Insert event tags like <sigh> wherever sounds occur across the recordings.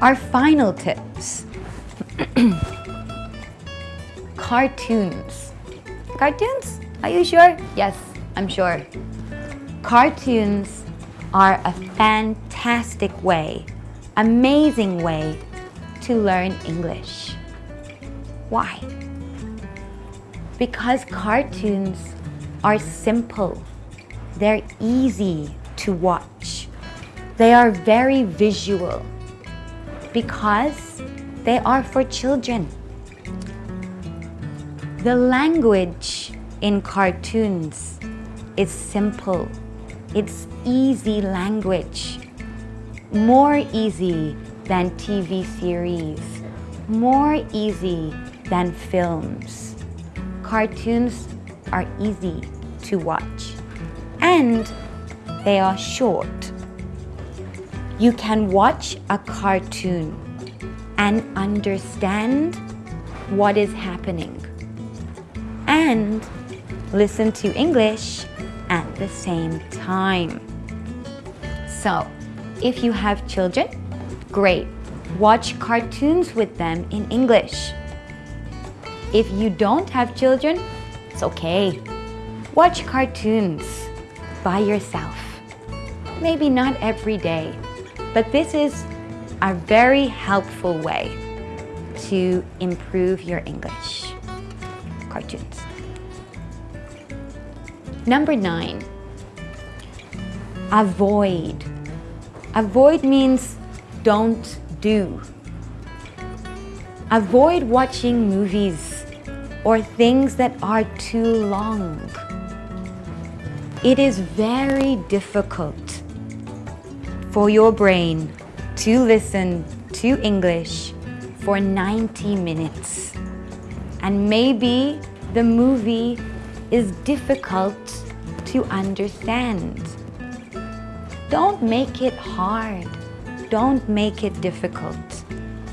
Our final tips. <clears throat> Cartoons. Cartoons? Are you sure? Yes, I'm sure. Cartoons are a fantastic way, amazing way to learn English. Why? Because cartoons are simple. They're easy to watch. They are very visual because they are for children. The language in cartoons is simple. It's easy language. More easy than TV series. More easy than films. Cartoons are easy to watch. And they are short. You can watch a cartoon and understand what is happening and listen to English at the same time. So, if you have children, great. Watch cartoons with them in English. If you don't have children, it's okay. Watch cartoons by yourself. Maybe not every day, but this is a very helpful way to improve your English. Cartoons. Number nine, avoid. Avoid means don't do. Avoid watching movies or things that are too long. It is very difficult for your brain to listen to English for 90 minutes. And maybe the movie is difficult to understand. Don't make it hard. Don't make it difficult.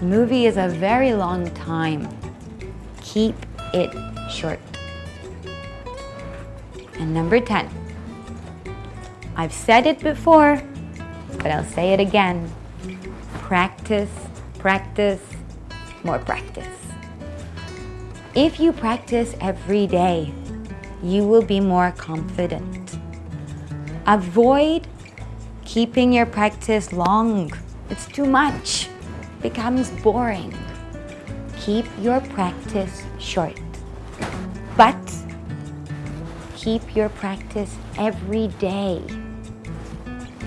Movie is a very long time. Keep it short. And number 10. I've said it before, but I'll say it again. Practice, practice, more practice. If you practice every day, you will be more confident. Avoid keeping your practice long. It's too much. becomes boring. Keep your practice short. But keep your practice every day.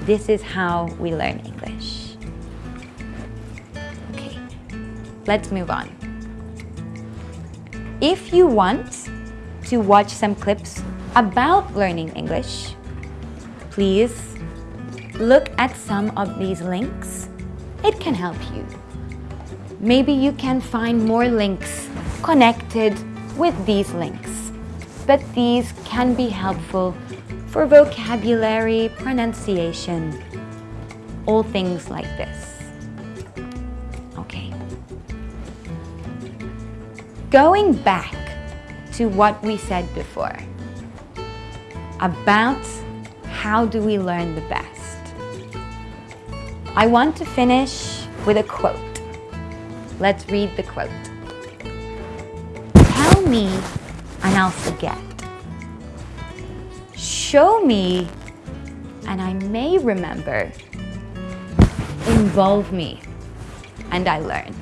This is how we learn English. Okay, let's move on. If you want to watch some clips about learning English, please look at some of these links. It can help you. Maybe you can find more links connected with these links, but these can be helpful for vocabulary, pronunciation, all things like this. Okay. Going back to what we said before about how do we learn the best. I want to finish with a quote. Let's read the quote. Tell me and I'll forget. Show me and I may remember. Involve me and I learn.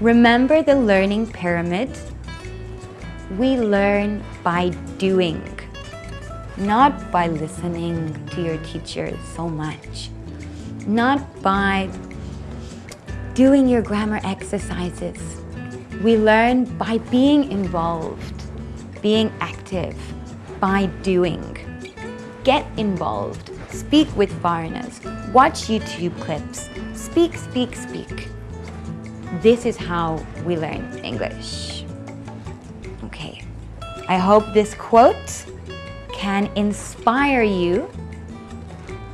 Remember the learning pyramid? We learn by doing, not by listening to your teacher so much, not by doing your grammar exercises. We learn by being involved, being active, by doing. Get involved, speak with foreigners, watch YouTube clips, speak, speak, speak. This is how we learn English. Okay, I hope this quote can inspire you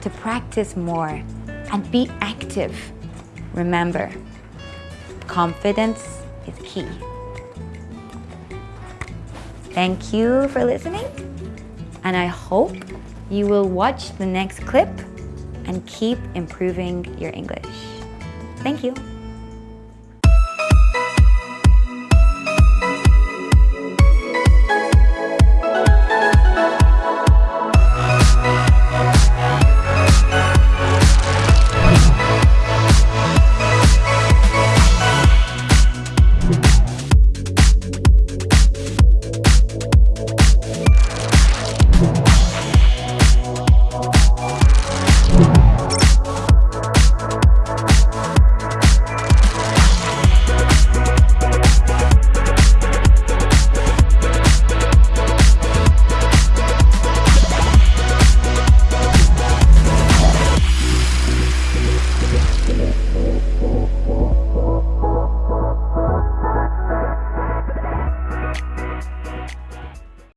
to practice more and be active. Remember, confidence is key. Thank you for listening and I hope you will watch the next clip and keep improving your English. Thank you.